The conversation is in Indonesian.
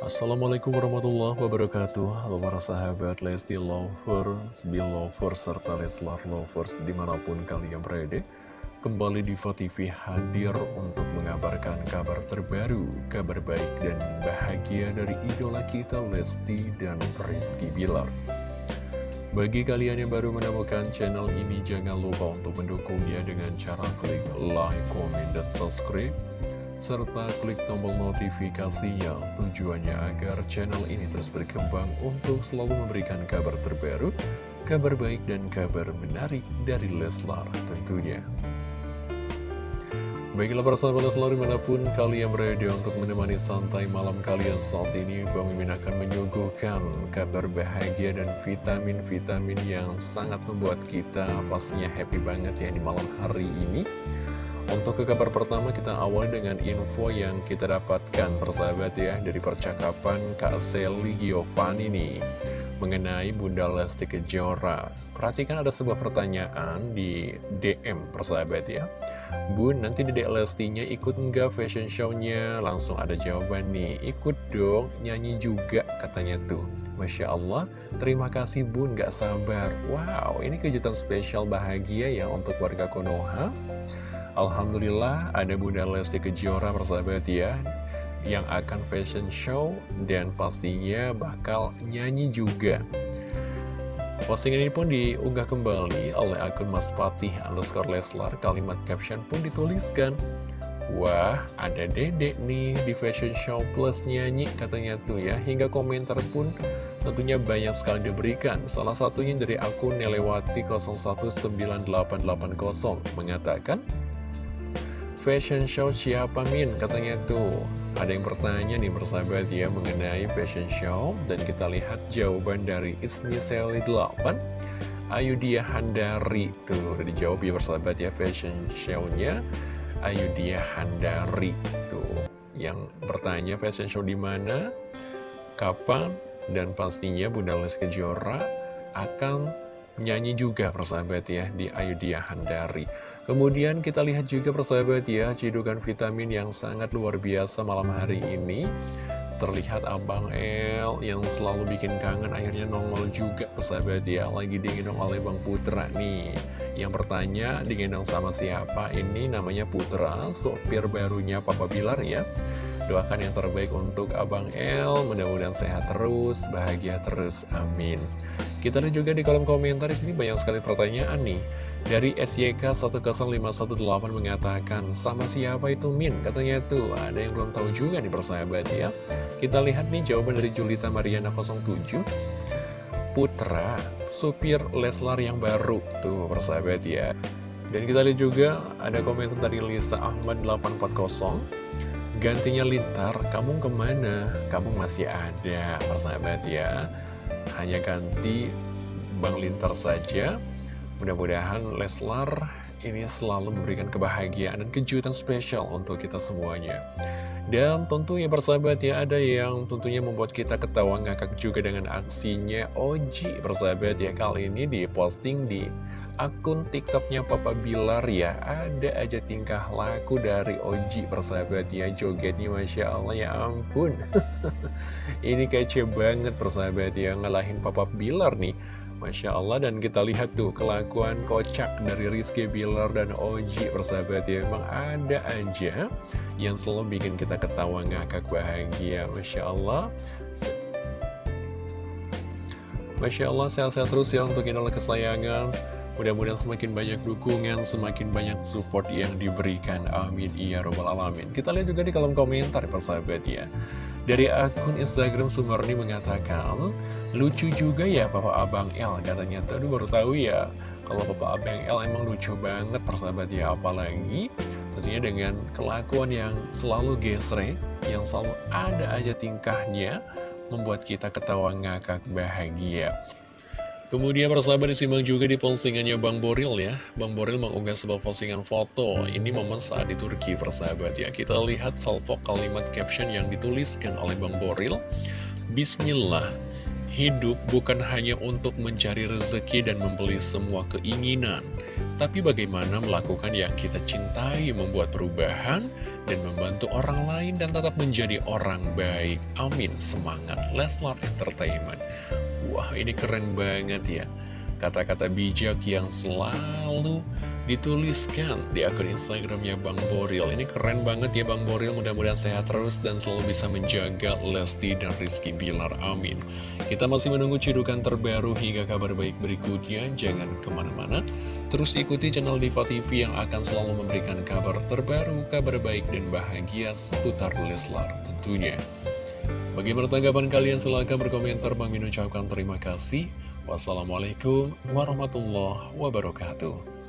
Assalamualaikum warahmatullahi wabarakatuh. Halo para sahabat Lesti Lovers, Belovers, serta Leslar Lovers di mana pun kalian berada Kembali di TV hadir untuk mengabarkan kabar terbaru, kabar baik dan bahagia dari idola kita Lesti dan Rizky Bilar. Bagi kalian yang baru menemukan channel ini, jangan lupa untuk mendukungnya dengan cara klik like, comment, dan subscribe serta klik tombol notifikasinya tujuannya agar channel ini terus berkembang untuk selalu memberikan kabar terbaru, kabar baik dan kabar menarik dari Leslar tentunya. Baiklah para sahabat Leslar di mana pun kalian berada untuk menemani santai malam kalian saat ini Bang Mimin akan menyuguhkan kabar bahagia dan vitamin-vitamin yang sangat membuat kita pastinya happy banget ya di malam hari ini untuk ke kabar pertama kita awali dengan info yang kita dapatkan persahabat ya dari percakapan Kak Selly Giovanni nih mengenai Bunda Lesti Kejora. Perhatikan ada sebuah pertanyaan di DM persahabat ya. Bun, nanti Dedek Lestinya ikut nggak fashion show-nya? Langsung ada jawaban nih, ikut dong, nyanyi juga katanya tuh. Masya Allah, terima kasih Bun, gak sabar. Wow, ini kejutan spesial bahagia ya untuk warga Konoha. Alhamdulillah ada Bunda Lesti Kejora persahabat ya Yang akan fashion show dan pastinya bakal nyanyi juga. Postingan ini pun diunggah kembali oleh akun Mas Patih underscore Leslar. Kalimat caption pun dituliskan. Wah, ada dedek nih di fashion show plus nyanyi katanya tuh ya. Hingga komentar pun tentunya banyak sekali diberikan. Salah satunya dari akun Nelewati 019880 mengatakan Fashion show siapa Min? Katanya tuh. Ada yang bertanya nih bersahabat ya mengenai fashion show. Dan kita lihat jawaban dari Ismi Sally 8 Ayu Dia Handari Tuh. Udah dijawab ya bersahabat ya fashion show-nya. Ayu Dia Handari Tuh. Yang bertanya fashion show di mana? Kapan? Dan pastinya Bunda Les Kejora akan nyanyi juga persahabat ya di Ayu Dia Handari Kemudian kita lihat juga persahabat ya, cidukan vitamin yang sangat luar biasa malam hari ini. Terlihat Abang El yang selalu bikin kangen akhirnya nongol juga persahabat ya, lagi digendong oleh Bang Putra nih. Yang bertanya digendong sama siapa? Ini namanya Putra, sopir barunya Papa Bilar ya. Doakan yang terbaik untuk Abang El, mudah-mudahan sehat terus, bahagia terus, amin. Kita lihat juga di kolom komentar, di sini banyak sekali pertanyaan nih. Dari SYK10518 mengatakan, sama siapa itu Min? Katanya tuh, ada yang belum tahu juga nih persahabat ya. Kita lihat nih jawaban dari Julita Mariana 07. Putra, supir Leslar yang baru. Tuh persahabat ya. Dan kita lihat juga ada komentar dari Lisa Ahmad 840. Gantinya Lintar, kamu ke mana? Kamu masih ada, persahabat ya. Hanya ganti Bang Lintar saja Mudah-mudahan Leslar ini selalu memberikan kebahagiaan dan kejutan spesial untuk kita semuanya. Dan tentunya persahabat ya ada yang tentunya membuat kita ketawa ngakak juga dengan aksinya. Oji persahabat ya kali ini diposting di akun tiktoknya Papa Bilar ya. Ada aja tingkah laku dari Oji persahabat ya Jogetnya Masya Allah ya ampun. Ini kece banget persahabat ya Ngalahin Papa Bilar nih Masya Allah dan kita lihat tuh kelakuan kocak dari Rizky Billar dan Oji persahabat ya. Memang ada aja yang selalu bikin kita ketawa ngakak bahagia. Masya Allah. Masya Allah sehat-sehat terus ya untuk idola kesayangan Mudah-mudahan semakin banyak dukungan, semakin banyak support yang diberikan. Amin. Ya Robbal Alamin. Kita lihat juga di kolom komentar, persahabat ya. Dari akun Instagram Sumarni mengatakan, lucu juga ya Papa Abang L. Katanya, tadi baru tahu ya, kalau Papa Abang L emang lucu banget, persahabat ya. Apalagi tentunya dengan kelakuan yang selalu gesrek, yang selalu ada aja tingkahnya, membuat kita ketawa ngakak bahagia. Kemudian persahabat disimak juga di postingannya Bang Boril ya Bang Boril mengunggah sebuah postingan foto Ini momen saat di Turki persahabat ya Kita lihat salvo kalimat caption yang dituliskan oleh Bang Boril Bismillah Hidup bukan hanya untuk mencari rezeki dan membeli semua keinginan Tapi bagaimana melakukan yang kita cintai Membuat perubahan dan membantu orang lain dan tetap menjadi orang baik. Amin. Semangat Leslar Entertainment. Wah, ini keren banget ya. Kata-kata bijak yang selalu dituliskan di akun Instagramnya Bang Boril. Ini keren banget ya Bang Boril, mudah-mudahan sehat terus dan selalu bisa menjaga Lesti dan Rizky Bilar. Amin. Kita masih menunggu cidukan terbaru hingga kabar baik berikutnya. Jangan ke mana-mana. Terus ikuti channel Diva TV yang akan selalu memberikan kabar terbaru, kabar baik dan bahagia seputar Leslar tentunya. Bagaimana tanggapan kalian? Silahkan berkomentar. Bang Min terima kasih. Wassalamualaikum warahmatullahi wabarakatuh.